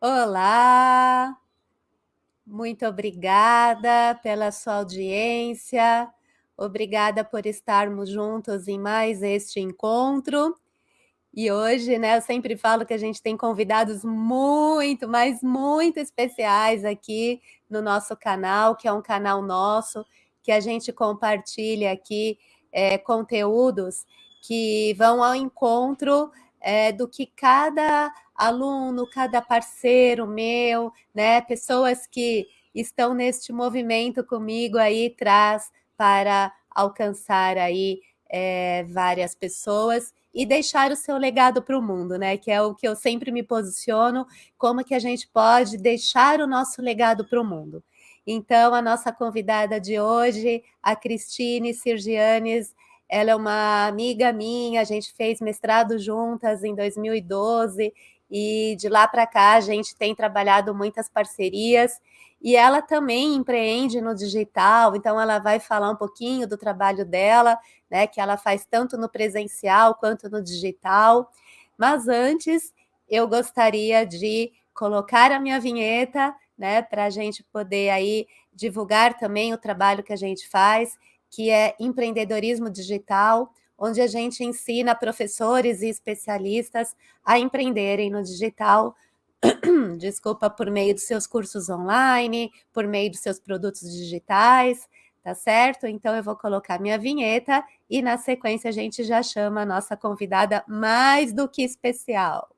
Olá! Muito obrigada pela sua audiência, obrigada por estarmos juntos em mais este encontro. E hoje, né, eu sempre falo que a gente tem convidados muito, mas muito especiais aqui no nosso canal, que é um canal nosso, que a gente compartilha aqui, eh, conteúdos que vão ao encontro, eh, do que cada aluno, cada parceiro meu, né, pessoas que estão neste movimento comigo aí, traz para alcançar aí, eh, várias pessoas e deixar o seu legado para o mundo, né, que é o que eu sempre me posiciono, como que a gente pode deixar o nosso legado para o mundo. Então a nossa convidada de hoje, a Cristine Sirgianes, ela é uma amiga minha, a gente fez mestrado juntas em 2012, e de lá para cá a gente tem trabalhado muitas parcerias, e ela também empreende no digital, então ela vai falar um pouquinho do trabalho dela, né, que ela faz tanto no presencial quanto no digital. Mas antes, eu gostaria de colocar a minha vinheta, né, pra gente poder aí divulgar também o trabalho que a gente faz, que é empreendedorismo digital, onde a gente ensina professores e especialistas a empreenderem no digital, desculpa, por meio dos seus cursos online, por meio dos seus produtos digitais, tá certo? Então eu vou colocar minha vinheta e na sequência a gente já chama a nossa convidada mais do que especial.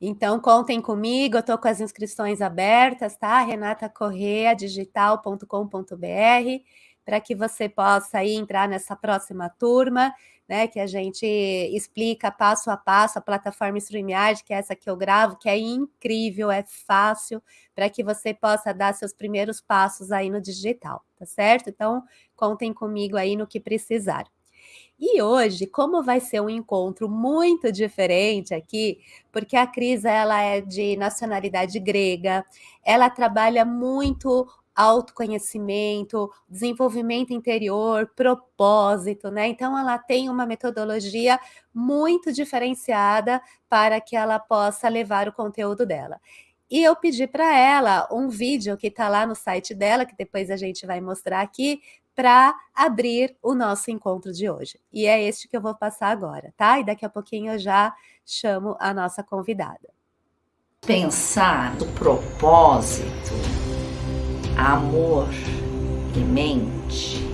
Então contem comigo, eu estou com as inscrições abertas, tá? renatacorreadigital.com.br, para que você possa aí entrar nessa próxima turma, né, que a gente explica passo a passo a plataforma StreamYard, que é essa que eu gravo, que é incrível, é fácil, para que você possa dar seus primeiros passos aí no digital, tá certo? Então, contem comigo aí no que precisar. E hoje, como vai ser um encontro muito diferente aqui, porque a Cris ela é de nacionalidade grega, ela trabalha muito autoconhecimento, desenvolvimento interior, propósito, né, então ela tem uma metodologia muito diferenciada para que ela possa levar o conteúdo dela. E eu pedi para ela um vídeo que está lá no site dela, que depois a gente vai mostrar aqui, para abrir o nosso encontro de hoje. E é este que eu vou passar agora, tá? E daqui a pouquinho eu já chamo a nossa convidada. Pensar no propósito, amor e mente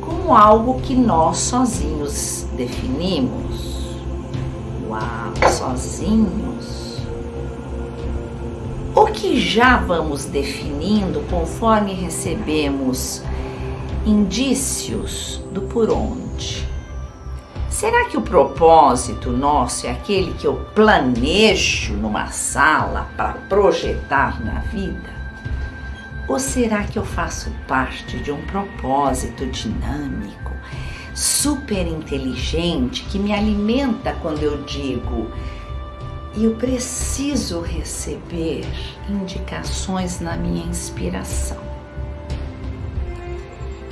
como algo que nós sozinhos definimos. Uau, sozinhos? O que já vamos definindo conforme recebemos indícios do por onde. Será que o propósito nosso é aquele que eu planejo numa sala para projetar na vida? Ou será que eu faço parte de um propósito dinâmico, super inteligente, que me alimenta quando eu digo eu preciso receber indicações na minha inspiração?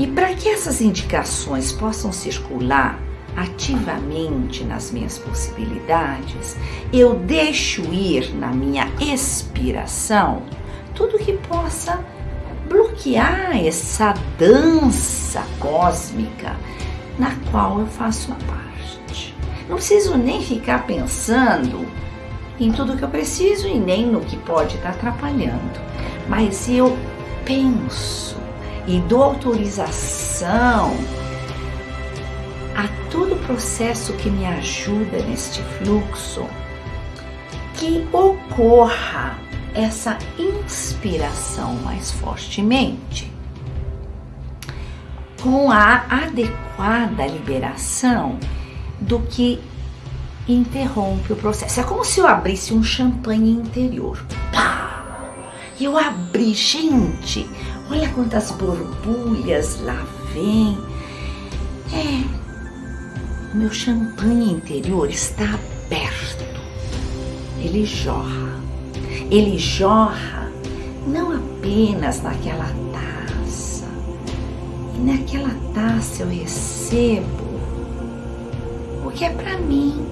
E para que essas indicações possam circular ativamente nas minhas possibilidades, eu deixo ir na minha expiração tudo que possa bloquear essa dança cósmica na qual eu faço parte. Não preciso nem ficar pensando em tudo que eu preciso e nem no que pode estar atrapalhando, mas eu penso e dou autorização a todo processo que me ajuda neste fluxo, que ocorra essa inspiração mais fortemente, com a adequada liberação do que interrompe o processo. É como se eu abrisse um champanhe interior. Pá! Eu abri, gente, Olha quantas borbulhas lá vem. É, o meu champanhe interior está aberto. Ele jorra. Ele jorra não apenas naquela taça. E naquela taça eu recebo o que é para mim.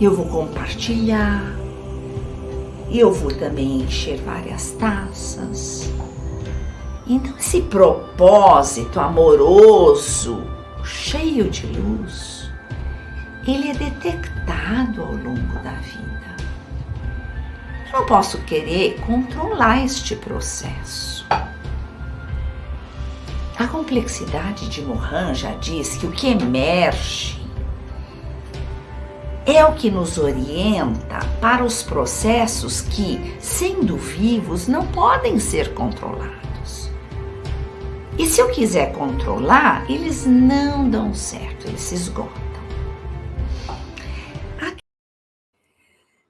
Eu vou compartilhar. Eu vou também encher várias taças. Então, esse propósito amoroso, cheio de luz, ele é detectado ao longo da vida. Eu não posso querer controlar este processo. A complexidade de Mohan já diz que o que emerge é o que nos orienta para os processos que, sendo vivos, não podem ser controlados. E se eu quiser controlar, eles não dão certo, eles se esgotam.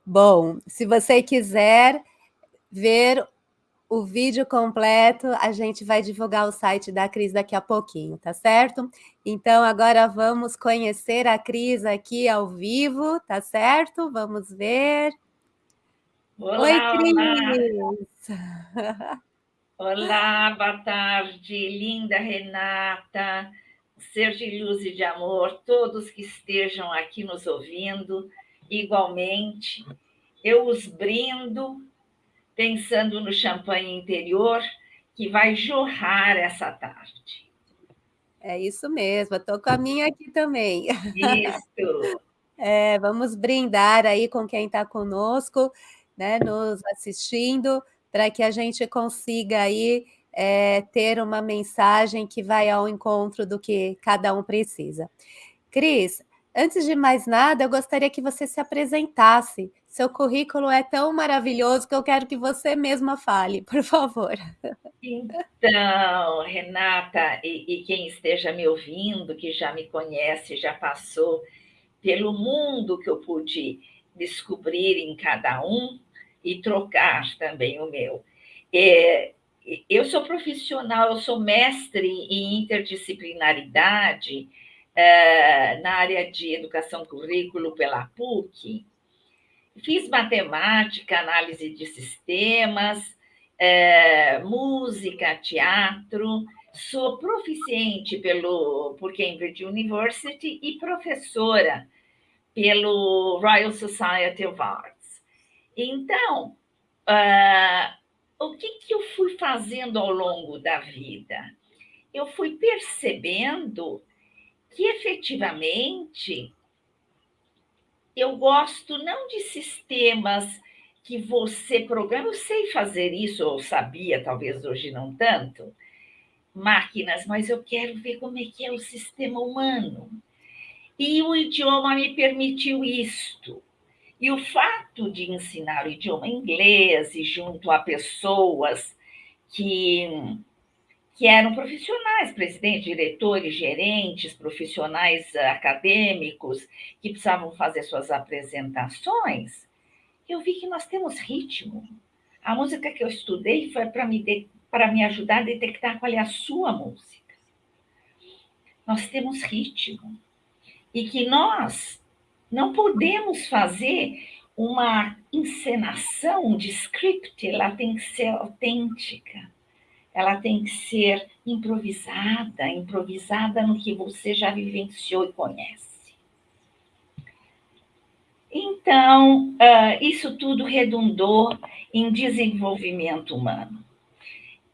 Bom, se você quiser ver o vídeo completo, a gente vai divulgar o site da Cris daqui a pouquinho, tá certo? Então, agora vamos conhecer a Cris aqui ao vivo, tá certo? Vamos ver. Olá, Oi, Cris! Olá. olá, boa tarde, linda Renata, ser de luz e de amor, todos que estejam aqui nos ouvindo igualmente. Eu os brindo pensando no champanhe interior que vai jorrar essa tarde. É isso mesmo, estou com a minha aqui também. Isso. É, vamos brindar aí com quem está conosco, né, nos assistindo, para que a gente consiga aí é, ter uma mensagem que vai ao encontro do que cada um precisa. Cris, Antes de mais nada, eu gostaria que você se apresentasse. Seu currículo é tão maravilhoso que eu quero que você mesma fale, por favor. Então, Renata, e, e quem esteja me ouvindo, que já me conhece, já passou pelo mundo que eu pude descobrir em cada um e trocar também o meu. É, eu sou profissional, eu sou mestre em interdisciplinaridade, é, na área de educação currículo pela PUC. Fiz matemática, análise de sistemas, é, música, teatro. Sou proficiente pelo, por Cambridge University e professora pelo Royal Society of Arts. Então, uh, o que, que eu fui fazendo ao longo da vida? Eu fui percebendo que efetivamente eu gosto não de sistemas que você programa, eu sei fazer isso, ou sabia, talvez hoje não tanto, máquinas, mas eu quero ver como é que é o sistema humano. E o idioma me permitiu isto. E o fato de ensinar o idioma inglês e junto a pessoas que que eram profissionais, presidentes, diretores, gerentes, profissionais acadêmicos, que precisavam fazer suas apresentações, eu vi que nós temos ritmo. A música que eu estudei foi para me, me ajudar a detectar qual é a sua música. Nós temos ritmo. E que nós não podemos fazer uma encenação de script, ela tem que ser autêntica ela tem que ser improvisada, improvisada no que você já vivenciou e conhece. Então, uh, isso tudo redundou em desenvolvimento humano.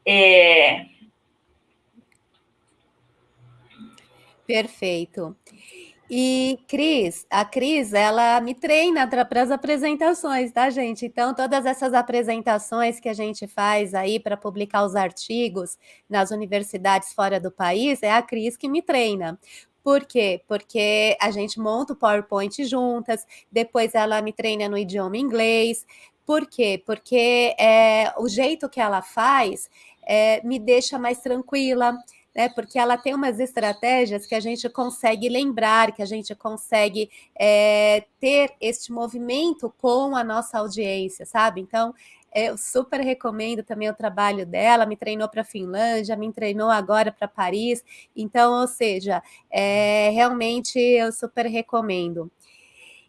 É... Perfeito. E Cris, a Cris, ela me treina para as apresentações, tá, gente? Então, todas essas apresentações que a gente faz aí para publicar os artigos nas universidades fora do país, é a Cris que me treina. Por quê? Porque a gente monta o PowerPoint juntas, depois ela me treina no idioma inglês. Por quê? Porque é, o jeito que ela faz é, me deixa mais tranquila, né? Porque ela tem umas estratégias que a gente consegue lembrar, que a gente consegue é, ter este movimento com a nossa audiência, sabe? Então, eu super recomendo também o trabalho dela, me treinou para a Finlândia, me treinou agora para Paris, então, ou seja, é, realmente eu super recomendo.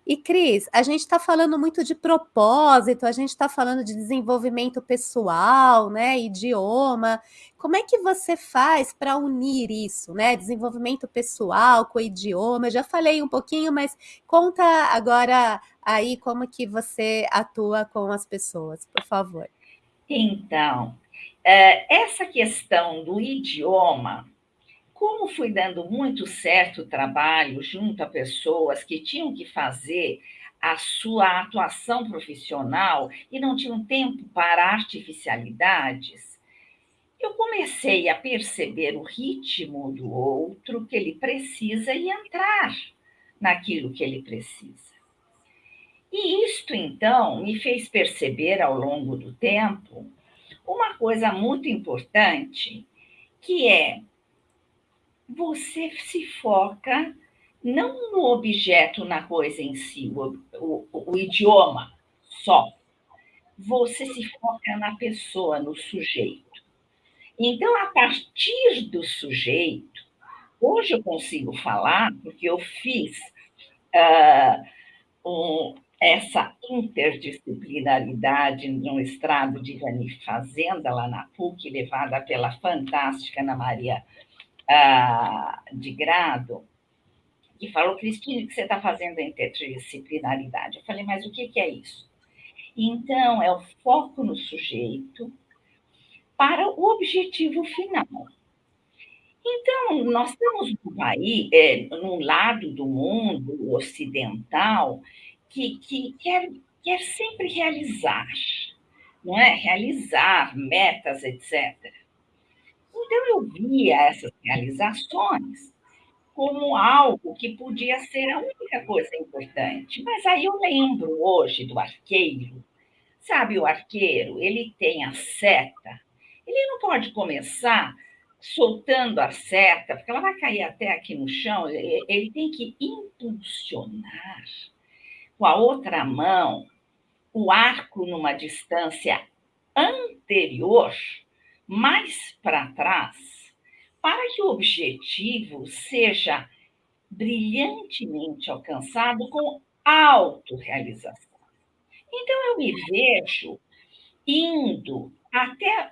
E Cris, a gente está falando muito de propósito, a gente está falando de desenvolvimento pessoal, né, idioma. Como é que você faz para unir isso, né, desenvolvimento pessoal com idioma? Já falei um pouquinho, mas conta agora aí como que você atua com as pessoas, por favor. Então, eh, essa questão do idioma como fui dando muito certo trabalho junto a pessoas que tinham que fazer a sua atuação profissional e não tinham tempo para artificialidades, eu comecei a perceber o ritmo do outro que ele precisa e entrar naquilo que ele precisa. E isto, então, me fez perceber ao longo do tempo uma coisa muito importante, que é você se foca não no objeto, na coisa em si, o, o, o idioma só. Você se foca na pessoa, no sujeito. Então, a partir do sujeito, hoje eu consigo falar, porque eu fiz uh, um, essa interdisciplinaridade no estrado de Vani Fazenda, lá na PUC, levada pela fantástica Ana Maria ah, de grado, e falou, Cristina, o que você está fazendo em interdisciplinaridade? Eu falei, mas o que, que é isso? Então, é o foco no sujeito para o objetivo final. Então, nós estamos num país, é, num lado do mundo ocidental que, que quer, quer sempre realizar, não é? Realizar metas, etc. Então, eu via essas realizações como algo que podia ser a única coisa importante. Mas aí eu lembro hoje do arqueiro. Sabe, o arqueiro, ele tem a seta, ele não pode começar soltando a seta, porque ela vai cair até aqui no chão, ele tem que impulsionar com a outra mão o arco numa distância anterior mais para trás, para que o objetivo seja brilhantemente alcançado com autorrealização. Então, eu me vejo indo até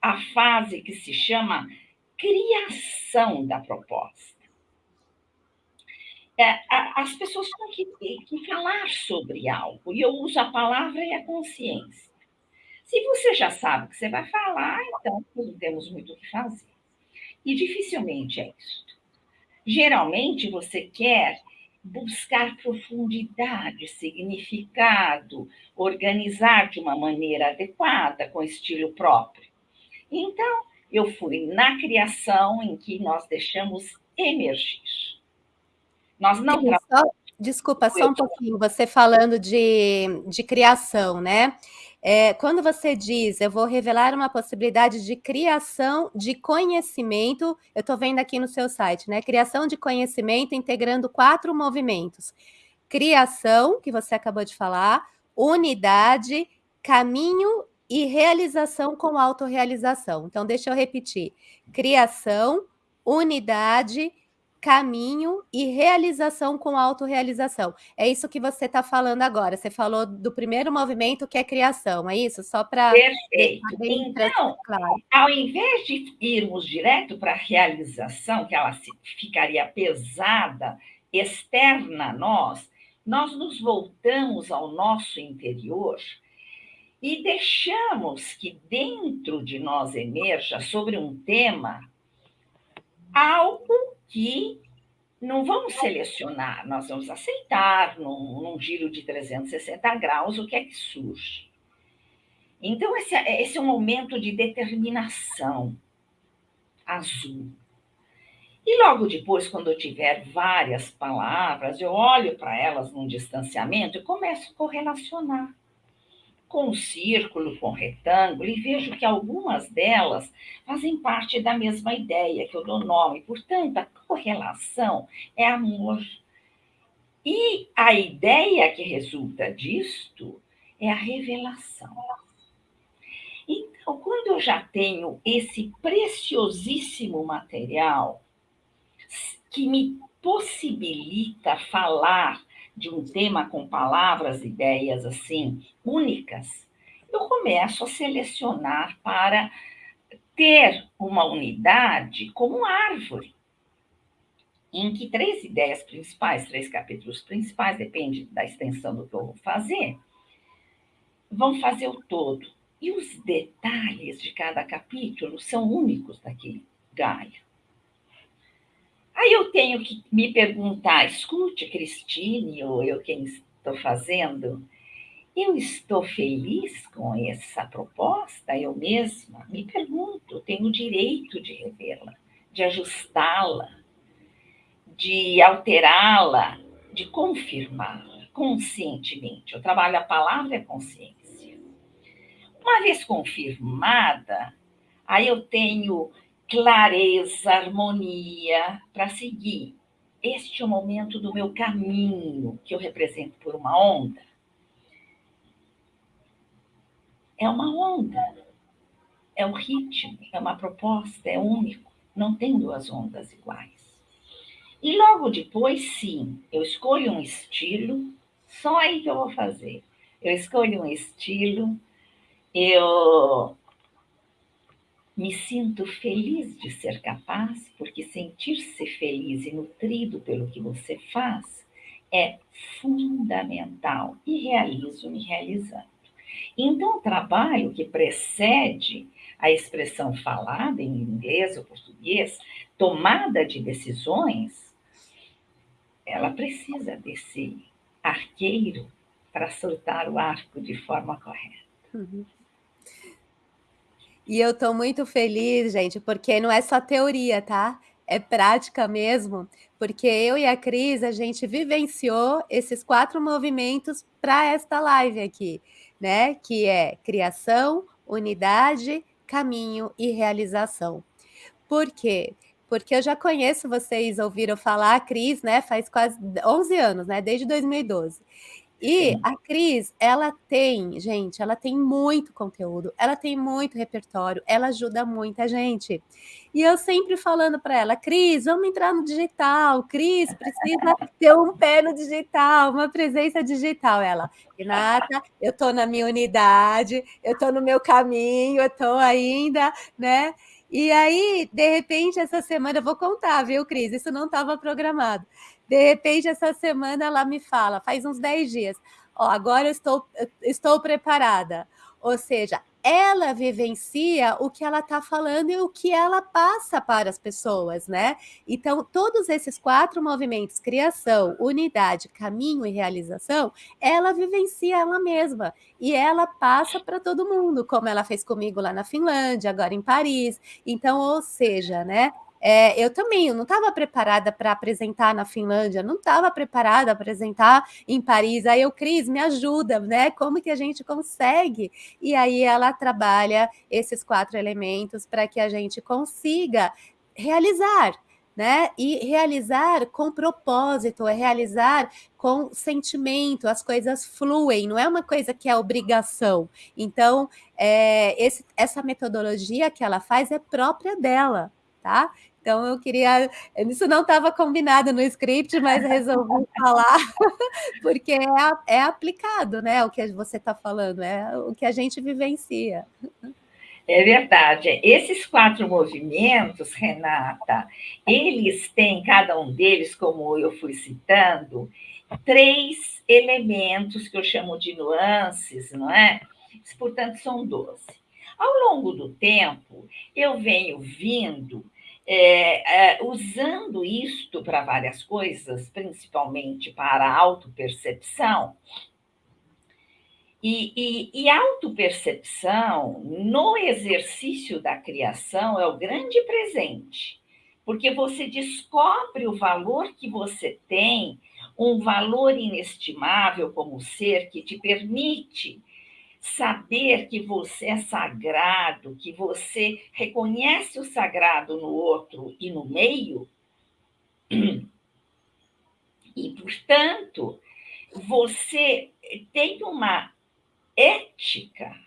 a fase que se chama criação da proposta. É, as pessoas têm que, que falar sobre algo, e eu uso a palavra e a consciência. Se você já sabe o que você vai falar, então não temos muito o que fazer. E dificilmente é isso. Geralmente você quer buscar profundidade, significado, organizar de uma maneira adequada, com estilo próprio. Então, eu fui na criação em que nós deixamos emergir. Nós não só, Desculpa, só um pouquinho, você falando de, de criação, né? É, quando você diz, eu vou revelar uma possibilidade de criação de conhecimento, eu estou vendo aqui no seu site, né? Criação de conhecimento integrando quatro movimentos. Criação, que você acabou de falar, unidade, caminho e realização com autorrealização. Então, deixa eu repetir. Criação, unidade, caminho e realização com autorrealização. É isso que você está falando agora. Você falou do primeiro movimento, que é criação, é isso? Só para. Perfeito. Então, claro. ao invés de irmos direto para a realização, que ela ficaria pesada, externa a nós, nós nos voltamos ao nosso interior e deixamos que dentro de nós emerja sobre um tema algo que não vamos selecionar, nós vamos aceitar num, num giro de 360 graus o que é que surge. Então, esse, é, esse é um momento de determinação azul. E logo depois, quando eu tiver várias palavras, eu olho para elas num distanciamento e começo a correlacionar com círculo, com retângulo, e vejo que algumas delas fazem parte da mesma ideia que eu dou nome. Portanto, a correlação é amor. E a ideia que resulta disto é a revelação. Então, quando eu já tenho esse preciosíssimo material que me possibilita falar de um tema com palavras, ideias assim únicas, eu começo a selecionar para ter uma unidade como árvore, em que três ideias principais, três capítulos principais, depende da extensão do que eu vou fazer, vão fazer o todo. E os detalhes de cada capítulo são únicos daquele galho. Aí eu tenho que me perguntar, escute, Cristine, ou eu quem estou fazendo, eu estou feliz com essa proposta? Eu mesma me pergunto, tenho o direito de revê-la, de ajustá-la, de alterá-la, de confirmá-la conscientemente. Eu trabalho a palavra é consciência. Uma vez confirmada, aí eu tenho clareza, harmonia para seguir. Este é o momento do meu caminho, que eu represento por uma onda. É uma onda, é um ritmo, é uma proposta, é único. Não tem duas ondas iguais. E logo depois, sim, eu escolho um estilo, só aí que eu vou fazer. Eu escolho um estilo, eu me sinto feliz de ser capaz, porque sentir-se feliz e nutrido pelo que você faz é fundamental e realizo me realizando. Então, o trabalho que precede a expressão falada em inglês ou português, tomada de decisões, ela precisa desse arqueiro para soltar o arco de forma correta. Uhum. E eu estou muito feliz, gente, porque não é só teoria, tá? É prática mesmo, porque eu e a Cris, a gente vivenciou esses quatro movimentos para esta live aqui, né? Que é criação, unidade, caminho e realização. Por quê? Porque eu já conheço, vocês ouviram falar, a Cris, né? Faz quase 11 anos, né? Desde 2012. E a Cris, ela tem, gente, ela tem muito conteúdo, ela tem muito repertório, ela ajuda muita gente. E eu sempre falando para ela, Cris, vamos entrar no digital, Cris, precisa ter um pé no digital, uma presença digital. Ela, Renata, eu estou na minha unidade, eu estou no meu caminho, eu estou ainda, né? E aí, de repente, essa semana, eu vou contar, viu, Cris? Isso não estava programado. De repente, essa semana ela me fala, faz uns 10 dias, ó, agora eu estou, estou preparada. Ou seja, ela vivencia o que ela está falando e o que ela passa para as pessoas, né? Então, todos esses quatro movimentos, criação, unidade, caminho e realização, ela vivencia ela mesma e ela passa para todo mundo, como ela fez comigo lá na Finlândia, agora em Paris. Então, ou seja, né? É, eu também eu não estava preparada para apresentar na Finlândia, não estava preparada para apresentar em Paris. Aí eu, Cris, me ajuda, né? Como que a gente consegue? E aí ela trabalha esses quatro elementos para que a gente consiga realizar, né? E realizar com propósito, é realizar com sentimento, as coisas fluem, não é uma coisa que é obrigação. Então, é, esse, essa metodologia que ela faz é própria dela, tá? Então eu queria, isso não estava combinado no script, mas resolvi falar, porque é, é aplicado, né? O que você está falando, é o que a gente vivencia. É verdade. Esses quatro movimentos, Renata, eles têm, cada um deles, como eu fui citando, três elementos que eu chamo de nuances, não é? Portanto, são doze. Ao longo do tempo, eu venho vindo é, é, usando isto para várias coisas, principalmente para autopercepção, e, e, e autopercepção, no exercício da criação, é o grande presente, porque você descobre o valor que você tem, um valor inestimável como ser que te permite saber que você é sagrado, que você reconhece o sagrado no outro e no meio, e, portanto, você tem uma ética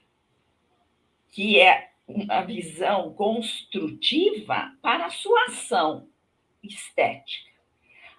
que é uma visão construtiva para a sua ação estética.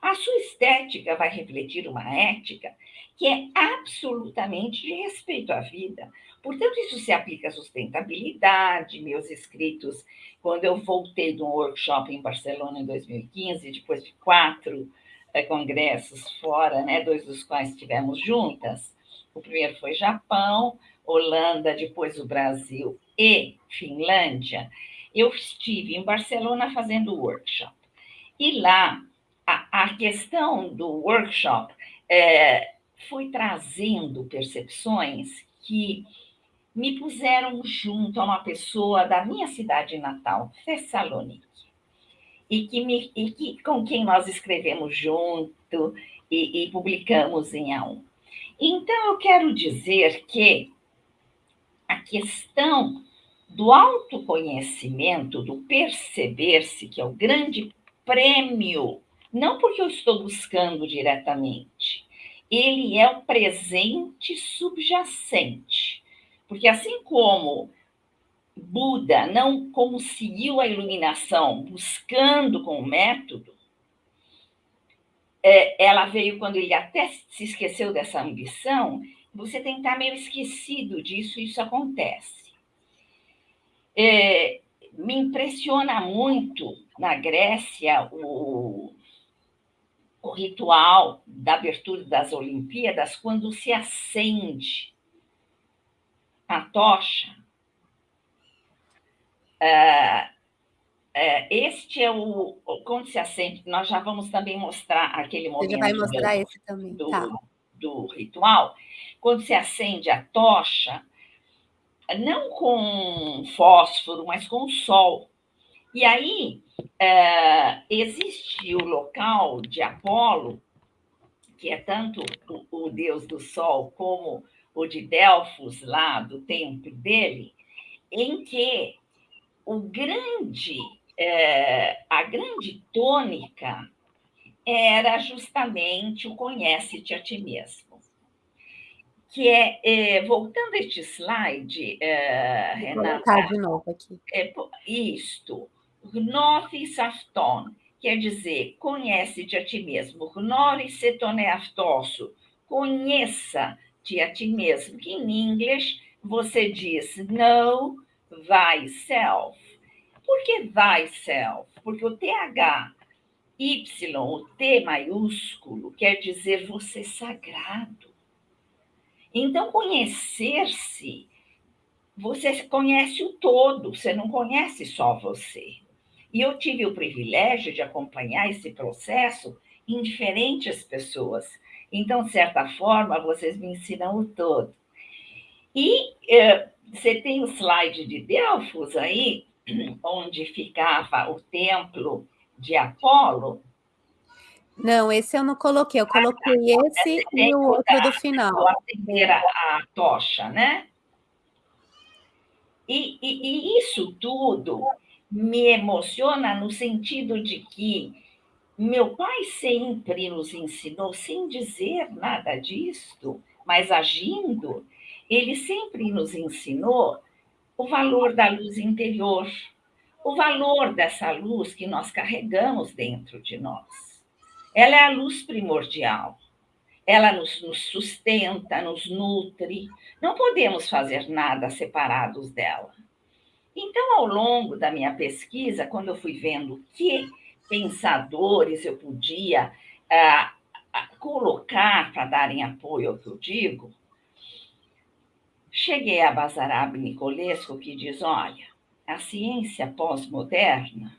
A sua estética vai refletir uma ética que é absolutamente de respeito à vida. Portanto, isso se aplica à sustentabilidade. Meus escritos, quando eu voltei de um workshop em Barcelona em 2015, depois de quatro é, congressos fora, né, dois dos quais estivemos juntas, o primeiro foi Japão, Holanda, depois o Brasil e Finlândia, eu estive em Barcelona fazendo workshop. E lá, a, a questão do workshop é, foi trazendo percepções que me puseram junto a uma pessoa da minha cidade natal, Thessalonique, e, que me, e que, com quem nós escrevemos junto e, e publicamos em A1. Então, eu quero dizer que a questão do autoconhecimento, do perceber-se, que é o grande prêmio, não porque eu estou buscando diretamente, ele é o presente subjacente. Porque assim como Buda não conseguiu a iluminação buscando com o método, é, ela veio quando ele até se esqueceu dessa ambição, você tem que estar meio esquecido disso, isso acontece. É, me impressiona muito na Grécia o, o ritual da abertura das Olimpíadas, quando se acende a tocha. É, é, este é o. Quando se acende, nós já vamos também mostrar aquele momento. Você já vai mostrar do, esse também. Do, tá. do ritual. Quando se acende a tocha, não com fósforo, mas com sol. E aí é, existe o local de Apolo, que é tanto o, o, deus do sol como o de Delfos, lá do templo dele, em que o grande, é, a grande tônica era justamente o conhece-te a ti mesmo que é, é, voltando a este slide, é, Vou Renata. de novo aqui. É, isto, Gnothi Safton, quer dizer, conhece-te a ti mesmo. Gnori setone aftosso, conheça-te a ti mesmo, que em inglês você diz know thyself. Por que thyself? Porque o TH, Y, o T maiúsculo, quer dizer você sagrado. Então, conhecer-se, você conhece o todo, você não conhece só você. E eu tive o privilégio de acompanhar esse processo em diferentes pessoas. Então, de certa forma, vocês me ensinam o todo. E eh, você tem o slide de Delfos aí, onde ficava o templo de Apolo, não, esse eu não coloquei, eu coloquei esse e o outro do final. A, a tocha, né? E, e, e, isso tudo me emociona no sentido de que meu pai sempre nos ensinou, sem dizer nada disto, mas agindo, ele sempre nos ensinou o valor da luz interior, o valor dessa luz que nós carregamos dentro de nós. Ela é a luz primordial. Ela nos, nos sustenta, nos nutre. Não podemos fazer nada separados dela. Então, ao longo da minha pesquisa, quando eu fui vendo que pensadores eu podia ah, colocar para darem apoio ao que eu digo, cheguei a Basarab Nicolesco, que diz: olha, a ciência pós-moderna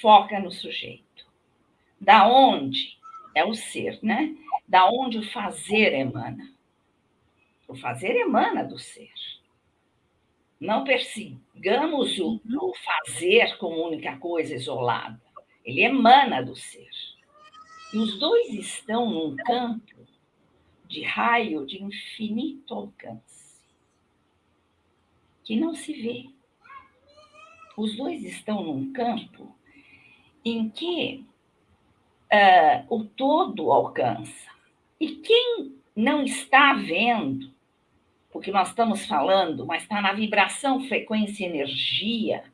foca no sujeito da onde é o ser, né? Da onde o fazer emana. O fazer emana do ser. Não persigamos o, o fazer como única coisa isolada. Ele emana do ser. E os dois estão num campo de raio de infinito alcance, que não se vê. Os dois estão num campo em que uh, o todo alcança. E quem não está vendo, porque nós estamos falando, mas está na vibração, frequência, energia,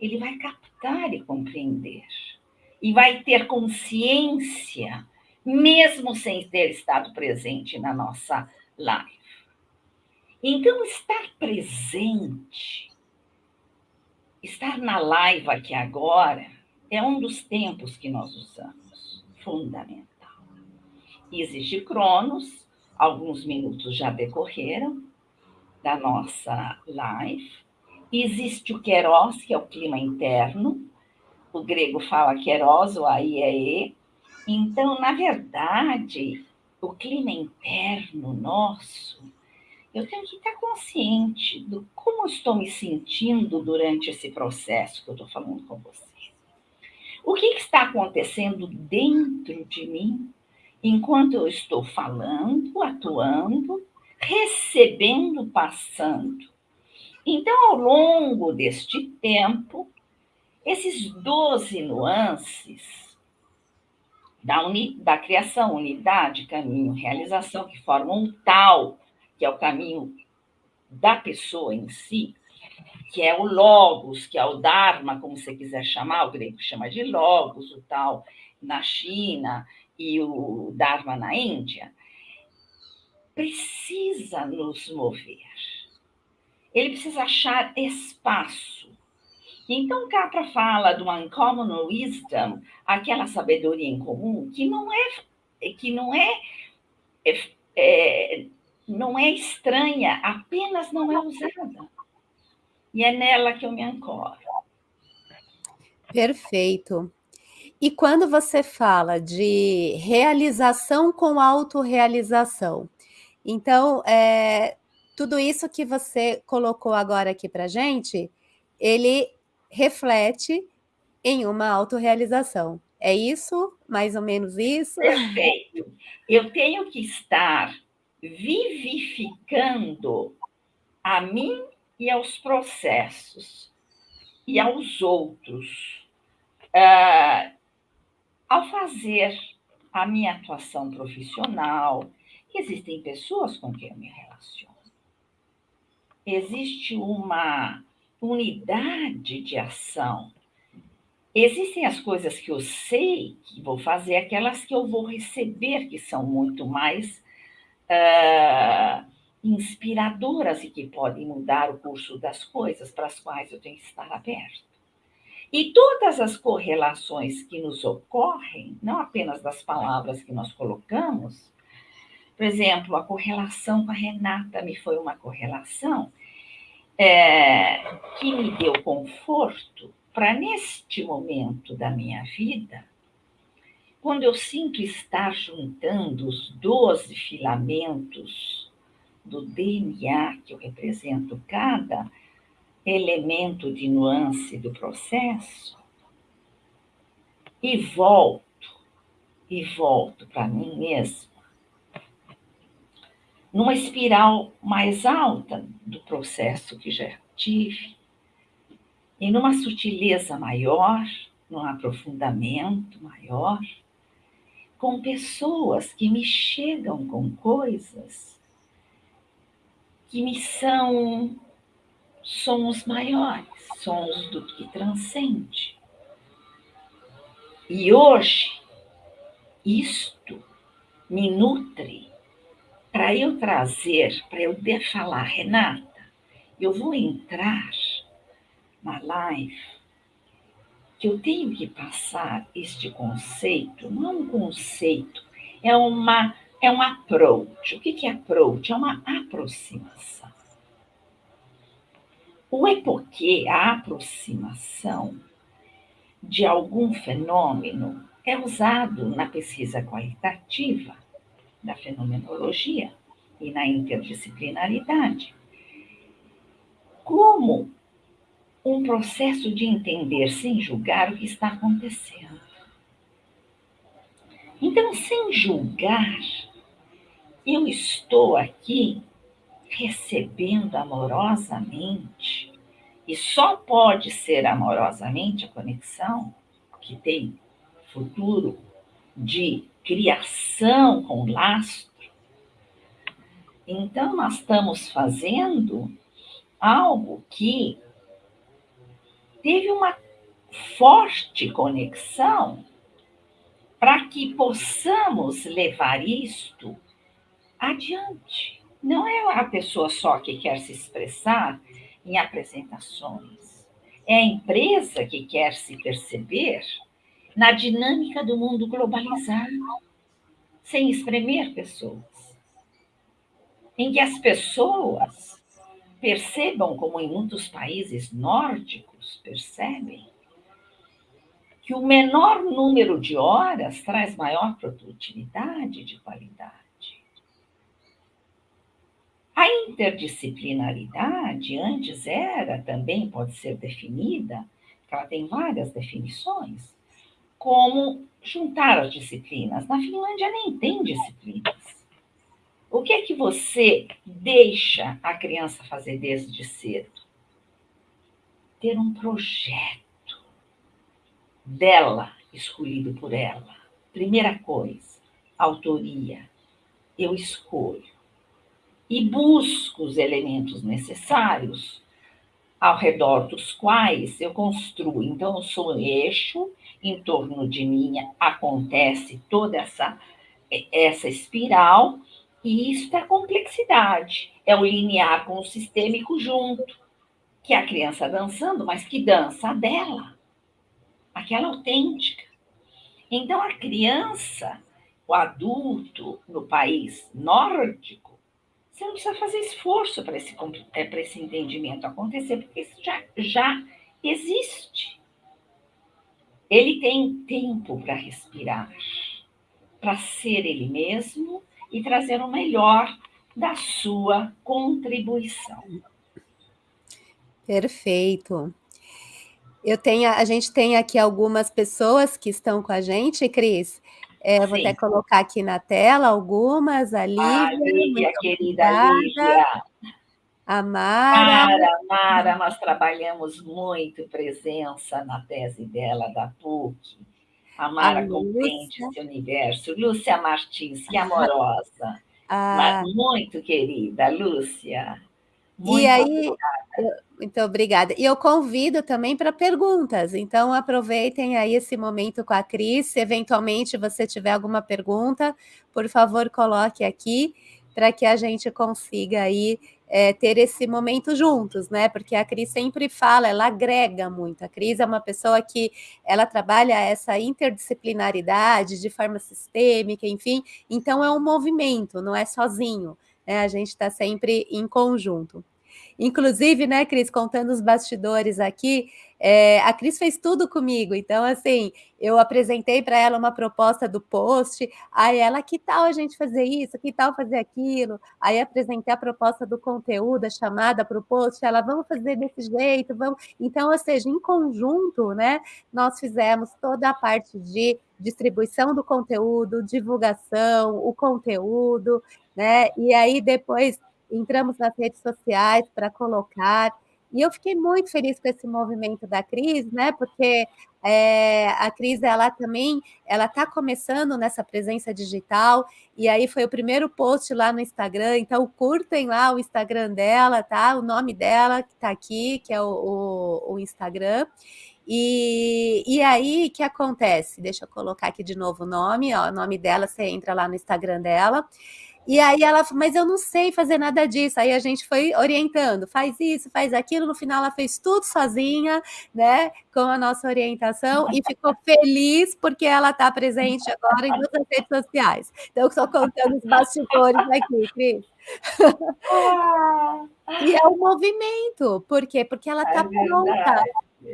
ele vai captar e compreender. e vai ter consciência, mesmo sem ter estado presente na nossa live. Então, estar presente, estar na live aqui agora, é um dos tempos que nós usamos, fundamental. Existe Cronos, alguns minutos já decorreram da nossa live. Existe o Queros, que é o clima interno. O grego fala Queros, o AIEE. Então, na verdade, o clima interno nosso, eu tenho que estar consciente do como estou me sentindo durante esse processo que eu estou falando com você. O que está acontecendo dentro de mim enquanto eu estou falando, atuando, recebendo, passando. Então, ao longo deste tempo, esses 12 nuances da, uni, da criação, unidade, caminho, realização, que formam um tal, que é o caminho da pessoa em si, que é o logos, que é o dharma, como você quiser chamar, o grego chama de logos, o tal na China e o dharma na Índia, precisa nos mover. Ele precisa achar espaço. Então, Capra fala do uncommon wisdom, aquela sabedoria em comum, que não é, que não é, é, é não é estranha, apenas não é usada. E é nela que eu me ancoro. Perfeito. E quando você fala de realização com autorrealização, então, é, tudo isso que você colocou agora aqui para gente, ele reflete em uma autorrealização. É isso? Mais ou menos isso? Perfeito. Eu tenho que estar vivificando a mim e aos processos e aos outros. Uh, ao fazer a minha atuação profissional, existem pessoas com quem eu me relaciono. Existe uma unidade de ação. Existem as coisas que eu sei que vou fazer, aquelas que eu vou receber, que são muito mais uh, inspiradoras e que podem mudar o curso das coisas para as quais eu tenho que estar aberto. E todas as correlações que nos ocorrem, não apenas das palavras que nós colocamos, por exemplo, a correlação com a Renata me foi uma correlação é, que me deu conforto para, neste momento da minha vida, quando eu sinto estar juntando os 12 filamentos do DNA que eu represento cada elemento de nuance do processo e volto, e volto para mim mesmo, numa espiral mais alta do processo que já tive, e numa sutileza maior, num aprofundamento maior, com pessoas que me chegam com coisas que me são sons maiores, sons do que transcende. E hoje, isto me nutre para eu trazer, para eu falar, Renata, eu vou entrar na live que eu tenho que passar este conceito, não é um conceito, é uma é um approach. O que é approach? É uma aproximação. O epoquê, a aproximação de algum fenômeno, é usado na pesquisa qualitativa da fenomenologia e na interdisciplinaridade como um processo de entender sem julgar o que está acontecendo. Então, sem julgar, eu estou aqui recebendo amorosamente, e só pode ser amorosamente a conexão que tem futuro de criação com lastro. Então, nós estamos fazendo algo que teve uma forte conexão para que possamos levar isto adiante. Não é a pessoa só que quer se expressar em apresentações, é a empresa que quer se perceber na dinâmica do mundo globalizado, sem espremer pessoas. Em que as pessoas percebam, como em muitos países nórdicos percebem, que o menor número de horas traz maior produtividade de qualidade. A interdisciplinaridade antes era, também pode ser definida, ela tem várias definições, como juntar as disciplinas. Na Finlândia nem tem disciplinas. O que é que você deixa a criança fazer desde cedo? Ter um projeto dela, escolhido por ela. Primeira coisa, autoria. Eu escolho e busco os elementos necessários ao redor dos quais eu construo. Então, eu sou um eixo, em torno de mim acontece toda essa, essa espiral, e isso é complexidade. É o linear com o sistêmico junto, que é a criança dançando, mas que dança a dela, aquela autêntica. Então, a criança, o adulto no país nórdico, você não precisa fazer esforço para esse, é, esse entendimento acontecer, porque isso já, já existe. Ele tem tempo para respirar, para ser ele mesmo e trazer o melhor da sua contribuição. Perfeito. Eu tenho, a gente tem aqui algumas pessoas que estão com a gente, Cris, é, vou até colocar aqui na tela algumas, a Lívia. A Lívia, querida Lívia. A Mara. Mara, Mara, nós trabalhamos muito presença na tese dela, da PUC. A Mara a compreende esse universo. Lúcia Martins, que amorosa. Ah. Muito querida, Lúcia. Muito e aí, obrigada. muito obrigada. E eu convido também para perguntas, então aproveitem aí esse momento com a Cris, se eventualmente você tiver alguma pergunta, por favor, coloque aqui, para que a gente consiga aí é, ter esse momento juntos, né? Porque a Cris sempre fala, ela agrega muito. A Cris é uma pessoa que ela trabalha essa interdisciplinaridade de forma sistêmica, enfim, então é um movimento, não é sozinho né? A gente está sempre em conjunto. Inclusive, né, Cris, contando os bastidores aqui, é, a Cris fez tudo comigo. Então, assim, eu apresentei para ela uma proposta do post, aí ela, que tal a gente fazer isso? Que tal fazer aquilo? Aí apresentei a proposta do conteúdo, a chamada para o post, ela, vamos fazer desse jeito, vamos. Então, ou seja, em conjunto, né, nós fizemos toda a parte de distribuição do conteúdo, divulgação, o conteúdo, né? E aí depois entramos nas redes sociais para colocar. E eu fiquei muito feliz com esse movimento da Cris, né? Porque é, a Cris, ela também, ela está começando nessa presença digital, e aí foi o primeiro post lá no Instagram, então curtem lá o Instagram dela, tá? O nome dela que está aqui, que é o, o, o Instagram. E, e aí, o que acontece? Deixa eu colocar aqui de novo o nome, ó, o nome dela, você entra lá no Instagram dela. E aí ela mas eu não sei fazer nada disso. Aí a gente foi orientando, faz isso, faz aquilo. No final ela fez tudo sozinha, né? Com a nossa orientação e ficou feliz porque ela está presente agora em todas as redes sociais. Então, eu estou contando os bastidores aqui, Cris. e é um movimento, por quê? Porque ela está é pronta.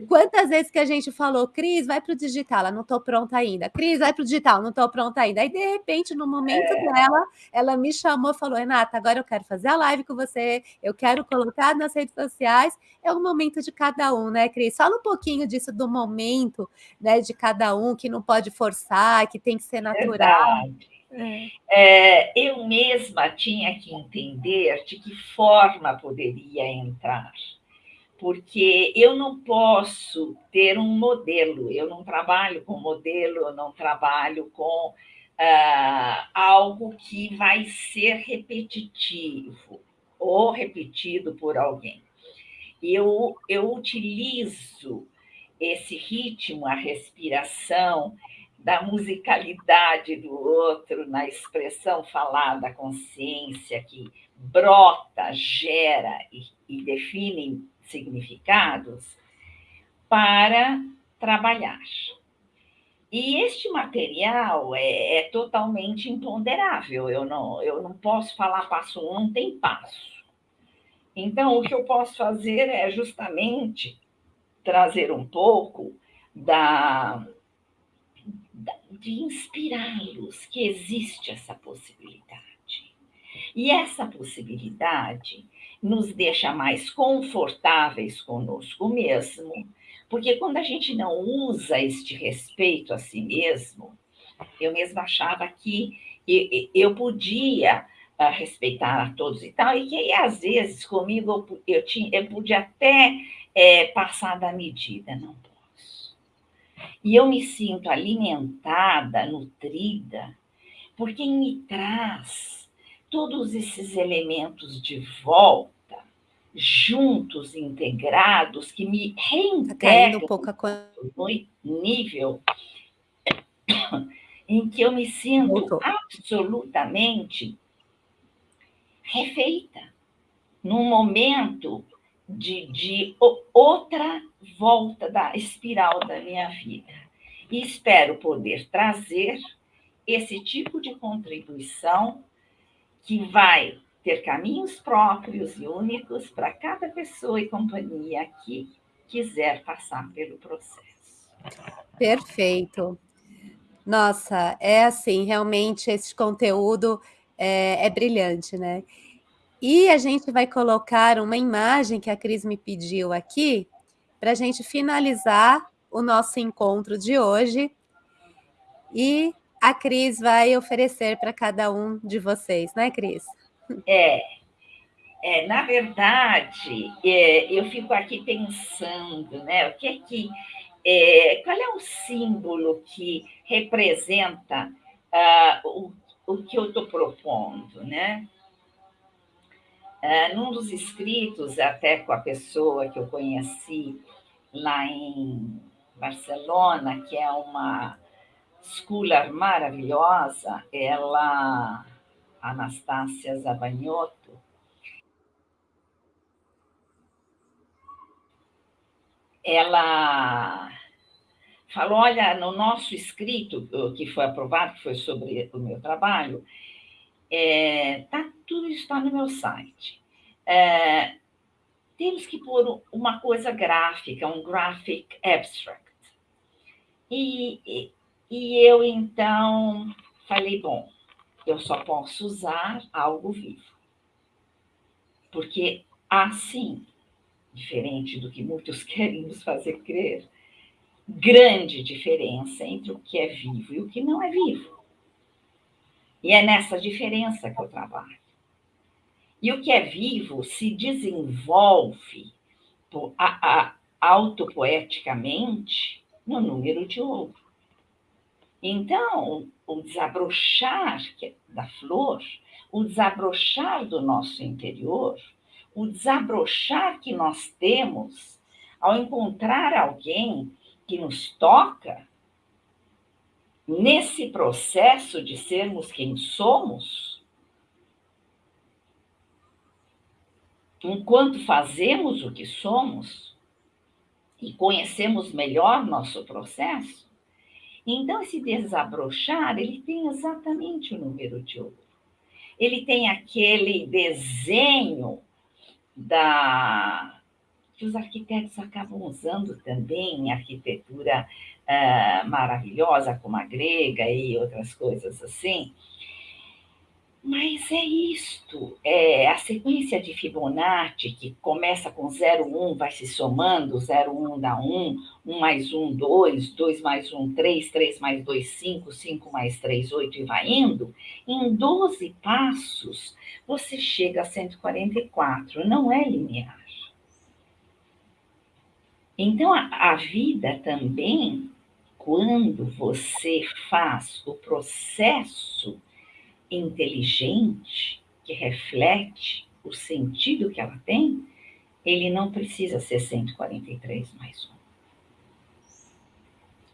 Quantas vezes que a gente falou, Cris, vai para o digital, ela não estou pronta ainda. Cris, vai para o digital, não estou pronta ainda. Aí, de repente, no momento é. dela, ela me chamou, falou, Renata, agora eu quero fazer a live com você, eu quero colocar nas redes sociais. É o momento de cada um, né, Cris? Fala um pouquinho disso do momento, né, de cada um, que não pode forçar, que tem que ser natural. É. É, eu mesma tinha que entender de que forma poderia entrar porque eu não posso ter um modelo, eu não trabalho com modelo, eu não trabalho com uh, algo que vai ser repetitivo ou repetido por alguém. Eu, eu utilizo esse ritmo, a respiração, da musicalidade do outro, na expressão falada da consciência que brota, gera e, e define significados, para trabalhar. E este material é, é, totalmente imponderável, eu não, eu não posso falar passo um, não tem passo. Então, o que eu posso fazer é justamente trazer um pouco da, da de inspirá-los que existe essa possibilidade. E essa possibilidade nos deixa mais confortáveis conosco mesmo, porque quando a gente não usa este respeito a si mesmo, eu mesma achava que eu podia ah, respeitar a todos e tal, e que às vezes comigo eu, tinha, eu podia até é, passar da medida, não posso. E eu me sinto alimentada, nutrida, por quem me traz todos esses elementos de volta juntos, integrados, que me tá reintegram tá no nível em que eu me sinto Voltou. absolutamente refeita, num momento de, de outra volta da espiral da minha vida. E espero poder trazer esse tipo de contribuição que vai ter caminhos próprios e únicos para cada pessoa e companhia que quiser passar pelo processo. Perfeito. Nossa, é assim, realmente esse conteúdo é, é brilhante, né? E a gente vai colocar uma imagem que a Cris me pediu aqui, para a gente finalizar o nosso encontro de hoje. E a Cris vai oferecer para cada um de vocês, né, Cris? É, é na verdade, é, eu fico aqui pensando, né? O que é que. É, qual é o símbolo que representa uh, o, o que eu estou propondo, né? Uh, num dos escritos, até com a pessoa que eu conheci lá em Barcelona, que é uma schooler maravilhosa, ela Anastácia Zabanhoto, ela falou: olha, no nosso escrito, que foi aprovado, que foi sobre o meu trabalho, é, tá, tudo está no meu site. É, temos que pôr uma coisa gráfica, um graphic abstract. E, e, e eu, então, falei: bom, eu só posso usar algo vivo. Porque assim, diferente do que muitos querem nos fazer crer, grande diferença entre o que é vivo e o que não é vivo. E é nessa diferença que eu trabalho. E o que é vivo se desenvolve autopoeticamente no número de ouro. Então, o desabrochar da flor, o desabrochar do nosso interior, o desabrochar que nós temos ao encontrar alguém que nos toca, nesse processo de sermos quem somos, enquanto fazemos o que somos e conhecemos melhor nosso processo, então, esse desabrochar, ele tem exatamente o número de ouro. Ele tem aquele desenho da que os arquitetos acabam usando também em arquitetura uh, maravilhosa, como a grega e outras coisas assim, mas é isto, é a sequência de Fibonacci, que começa com 0, 1, vai se somando, 0, 1 dá 1, 1 mais 1, 2, 2 mais 1, 3, 3 mais 2, 5, 5 mais 3, 8 e vai indo, em 12 passos você chega a 144, não é linear. Então, a, a vida também, quando você faz o processo inteligente, que reflete o sentido que ela tem, ele não precisa ser 143 mais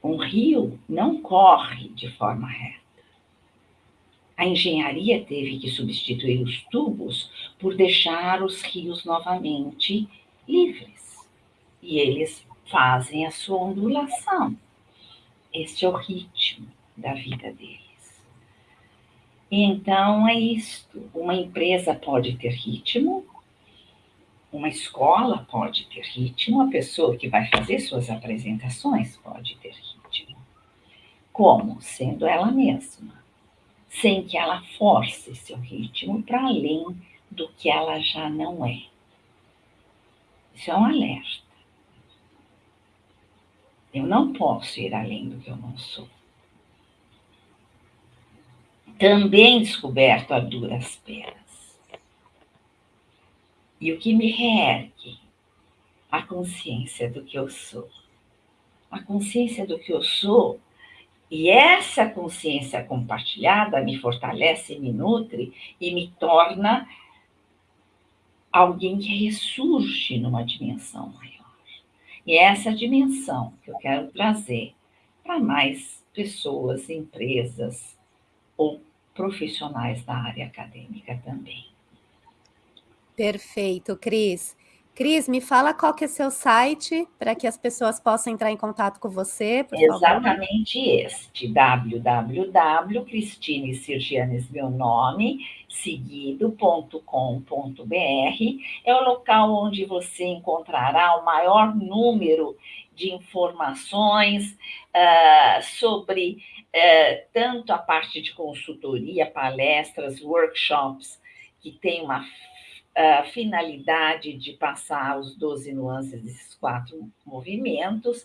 um. um rio não corre de forma reta. A engenharia teve que substituir os tubos por deixar os rios novamente livres. E eles fazem a sua ondulação. Este é o ritmo da vida deles. Então é isto. Uma empresa pode ter ritmo, uma escola pode ter ritmo, a pessoa que vai fazer suas apresentações pode ter ritmo. Como? Sendo ela mesma, sem que ela force seu ritmo para além do que ela já não é. Isso é um alerta. Eu não posso ir além do que eu não sou. Também descoberto a duras penas. E o que me reergue? A consciência do que eu sou. A consciência do que eu sou. E essa consciência compartilhada me fortalece, me nutre e me torna alguém que ressurge numa dimensão maior. E é essa dimensão que eu quero trazer para mais pessoas, empresas ou profissionais da área acadêmica também. Perfeito, Cris. Cris, me fala qual que é seu site para que as pessoas possam entrar em contato com você, por Exatamente favor. este, www.cristine Sirgianes, meu nome, seguido.com.br, é o local onde você encontrará o maior número de informações uh, sobre uh, tanto a parte de consultoria, palestras, workshops, que tem uma finalidade de passar os 12 nuances desses quatro movimentos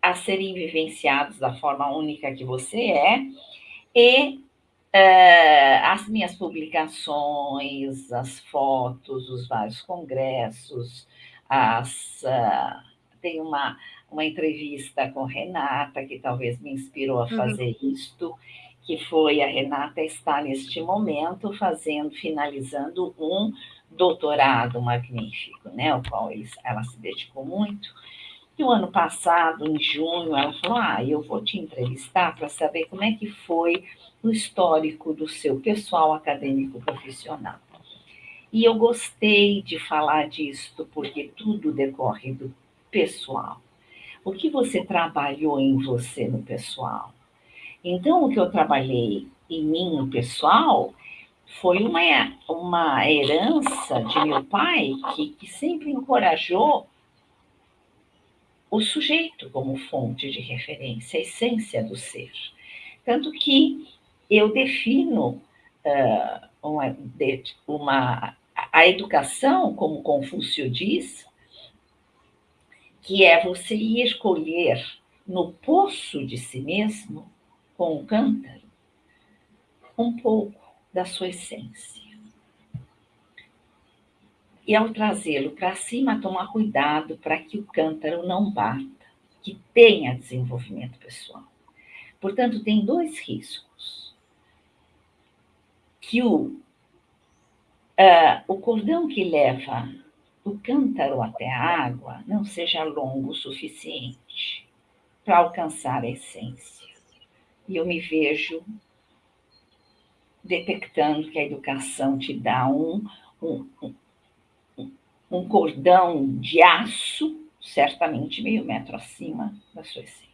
a serem vivenciados da forma única que você é, e uh, as minhas publicações, as fotos, os vários congressos, as, uh, tem uma, uma entrevista com Renata, que talvez me inspirou a uhum. fazer uhum. isto, que foi a Renata está neste momento fazendo, finalizando um doutorado magnífico, né, ao qual eles, ela se dedicou muito. E o ano passado, em junho, ela falou: Ah, eu vou te entrevistar para saber como é que foi o histórico do seu pessoal acadêmico profissional. E eu gostei de falar disso, porque tudo decorre do pessoal. O que você trabalhou em você no pessoal? Então, o que eu trabalhei em mim no pessoal foi uma, uma herança de meu pai que, que sempre encorajou o sujeito como fonte de referência, a essência do ser. Tanto que eu defino uh, uma, uma, a educação, como Confúcio diz, que é você ir escolher no poço de si mesmo, com o cântaro, um pouco da sua essência. E ao trazê-lo para cima, tomar cuidado para que o cântaro não bata, que tenha desenvolvimento pessoal. Portanto, tem dois riscos. Que o, uh, o cordão que leva o cântaro até a água não seja longo o suficiente para alcançar a essência. E eu me vejo detectando que a educação te dá um, um, um, um cordão de aço, certamente meio metro acima da sua essência.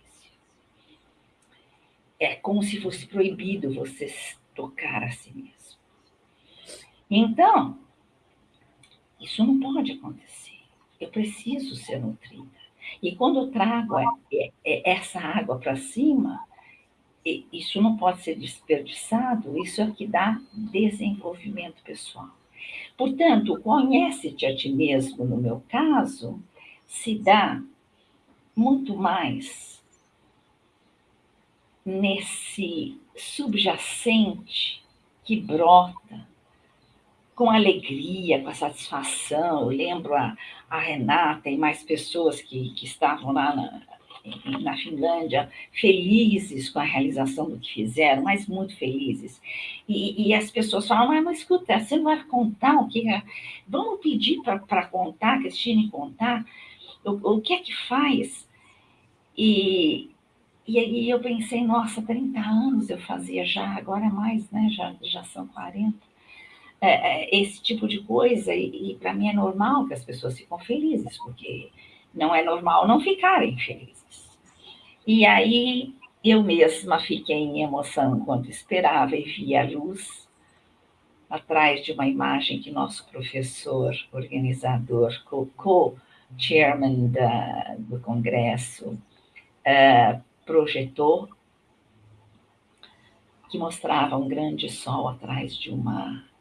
É como se fosse proibido você tocar a si mesmo. Então, isso não pode acontecer. Eu preciso ser nutrida. E quando eu trago essa água para cima, isso não pode ser desperdiçado, isso é o que dá desenvolvimento pessoal. Portanto, conhece-te a ti mesmo, no meu caso, se dá muito mais nesse subjacente que brota com alegria, com a satisfação. Eu lembro a, a Renata e mais pessoas que, que estavam lá na, na Finlândia, felizes com a realização do que fizeram, mas muito felizes. E, e as pessoas falam, mas, mas escuta, você não vai contar o que... É? Vamos pedir para contar, Cristine contar, o, o que é que faz? E e eu pensei, nossa, 30 anos eu fazia já, agora mais, né? Já, já são 40. É, é, esse tipo de coisa, e, e para mim é normal que as pessoas ficam felizes, porque não é normal não ficarem felizes. E aí eu mesma fiquei em emoção enquanto esperava e vi a luz atrás de uma imagem que nosso professor, organizador, co-chairman do Congresso, uh, projetou, que mostrava um grande sol atrás de uma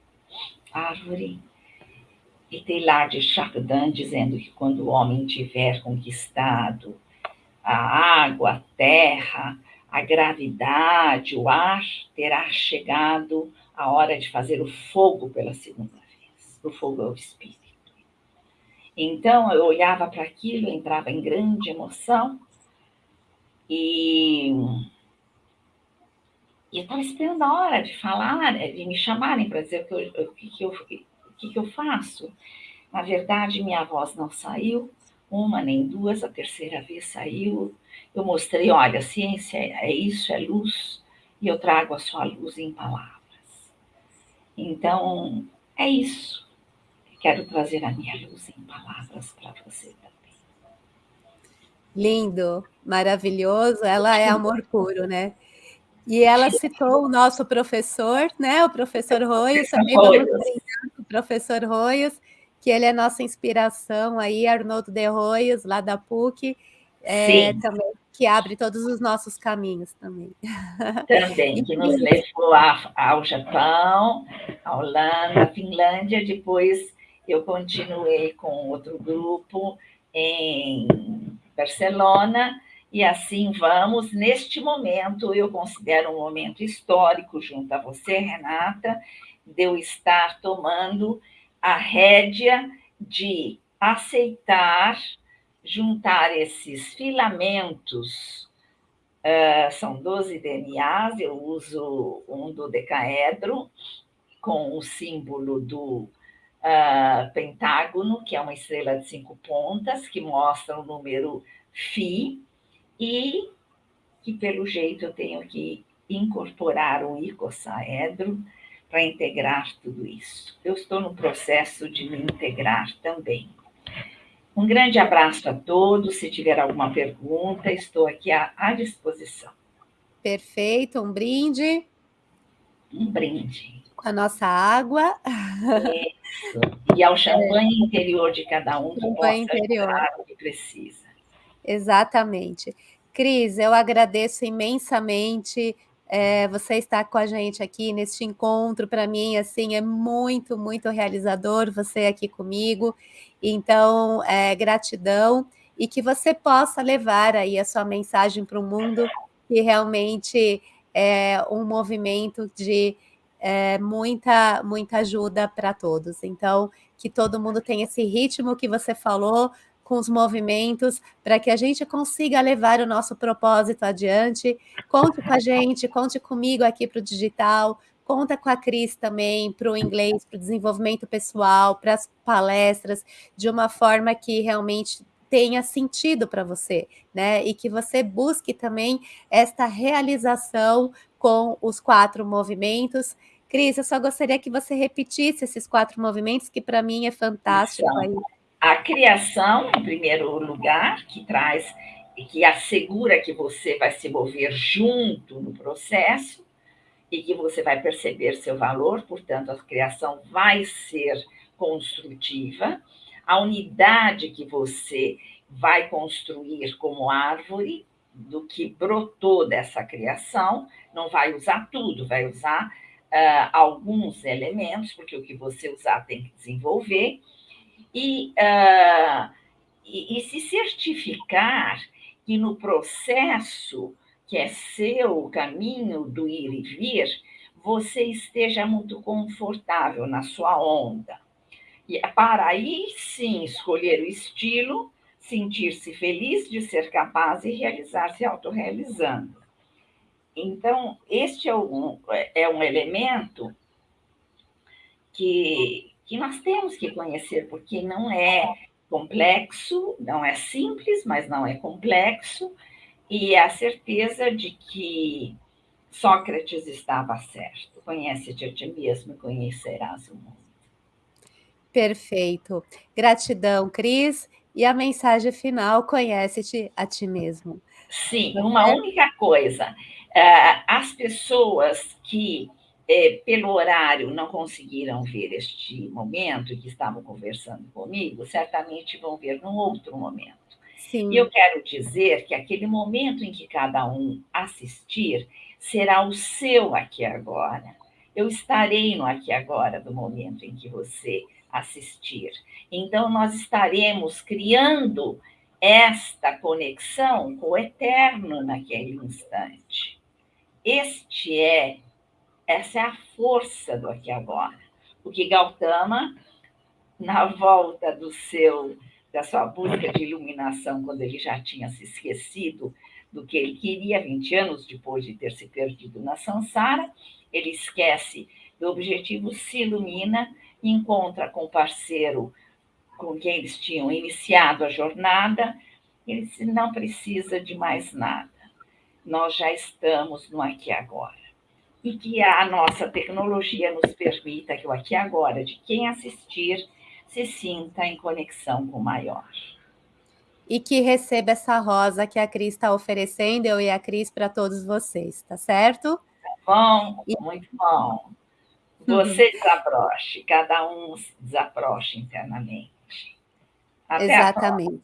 árvore, e Teilhard de Chardin dizendo que quando o homem tiver conquistado a água, a terra, a gravidade, o ar, terá chegado a hora de fazer o fogo pela segunda vez. O fogo é o espírito. Então eu olhava para aquilo, entrava em grande emoção e, e eu estava esperando a hora de falar, né, de me chamarem para dizer o que, eu, o, que, que, eu, o que, que eu faço. Na verdade, minha voz não saiu, uma nem duas, a terceira vez saiu. Eu mostrei, olha, ciência é isso, é luz, e eu trago a sua luz em palavras. Então, é isso. Quero trazer a minha luz em palavras para você também. Lindo, maravilhoso. Ela é amor puro, né? E ela citou o nosso professor, né? O professor Roios, também vamos o professor Roios, que ele é nossa inspiração aí, Arnoldo de Roios, lá da PUC, é, também, que abre todos os nossos caminhos também. Também, que nos levou ao Japão, à Holanda, à Finlândia, depois eu continuei com outro grupo em Barcelona, e assim vamos. Neste momento, eu considero um momento histórico junto a você, Renata, de eu estar tomando a rédea de aceitar juntar esses filamentos, uh, são 12 DNAs, eu uso um do decaedro, com o símbolo do uh, pentágono, que é uma estrela de cinco pontas, que mostra o número Φ, e que, pelo jeito, eu tenho que incorporar o icosaedro para integrar tudo isso. Eu estou no processo de me integrar também. Um grande abraço a todos. Se tiver alguma pergunta, estou aqui à, à disposição. Perfeito. Um brinde. Um brinde a nossa água. Isso. E ao champanhe é. interior de cada um, que possa interior. o que precisa. Exatamente. Cris, eu agradeço imensamente é, você estar com a gente aqui neste encontro. Para mim, assim, é muito, muito realizador você aqui comigo. Então, é, gratidão e que você possa levar aí a sua mensagem para o mundo, que realmente é um movimento de é, muita, muita ajuda para todos. Então, que todo mundo tenha esse ritmo que você falou, com os movimentos, para que a gente consiga levar o nosso propósito adiante. Conte com a gente, conte comigo aqui para o digital, conta com a Cris também para o inglês, para o desenvolvimento pessoal, para as palestras, de uma forma que realmente tenha sentido para você, né? E que você busque também esta realização com os quatro movimentos Cris, eu só gostaria que você repetisse esses quatro movimentos, que para mim é fantástico. Aí. A criação, em primeiro lugar, que traz, que assegura que você vai se mover junto no processo e que você vai perceber seu valor, portanto, a criação vai ser construtiva. A unidade que você vai construir como árvore, do que brotou dessa criação, não vai usar tudo, vai usar uh, alguns elementos, porque o que você usar tem que desenvolver, e, uh, e, e se certificar que no processo que é seu, o caminho do ir e vir, você esteja muito confortável na sua onda. E é para aí sim escolher o estilo, sentir-se feliz de ser capaz e realizar-se autorrealizando. Então, este é um, é um elemento que, que nós temos que conhecer, porque não é complexo, não é simples, mas não é complexo, e a certeza de que Sócrates estava certo. Conhece-te a ti mesmo e conhecerás o mundo. Perfeito. Gratidão, Cris. E a mensagem final, conhece-te a ti mesmo. Sim, uma única coisa. Eh, as pessoas que, eh, pelo horário, não conseguiram ver este momento, que estavam conversando comigo, certamente vão ver num outro momento. Sim. E eu quero dizer que aquele momento em que cada um assistir será o seu aqui agora. Eu estarei no aqui agora do momento em que você assistir. Então, nós estaremos criando esta conexão com o eterno naquele instante. Este é, essa é a força do aqui agora. O que Gautama, na volta do seu da sua busca de iluminação, quando ele já tinha se esquecido do que ele queria 20 anos depois de ter se perdido na Sansara, ele esquece do objetivo, se ilumina, encontra com o parceiro com quem eles tinham iniciado a jornada, ele disse, não precisa de mais nada, nós já estamos no aqui agora. E que a nossa tecnologia nos permita que o aqui e agora de quem assistir se sinta em conexão com o maior. E que receba essa rosa que a Cris está oferecendo, eu e a Cris, para todos vocês, tá certo? Tá bom, e... muito bom. Você desabroche, cada um desabroche internamente. Até Exatamente.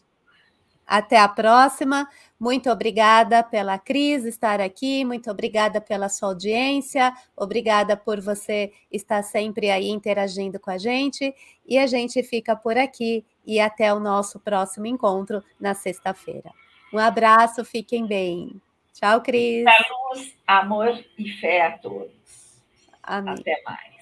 Até a próxima. Muito obrigada pela Cris estar aqui, muito obrigada pela sua audiência, obrigada por você estar sempre aí interagindo com a gente. E a gente fica por aqui e até o nosso próximo encontro na sexta-feira. Um abraço, fiquem bem. Tchau, Cris. luz, amor e fé a todos. Amém. Até mais.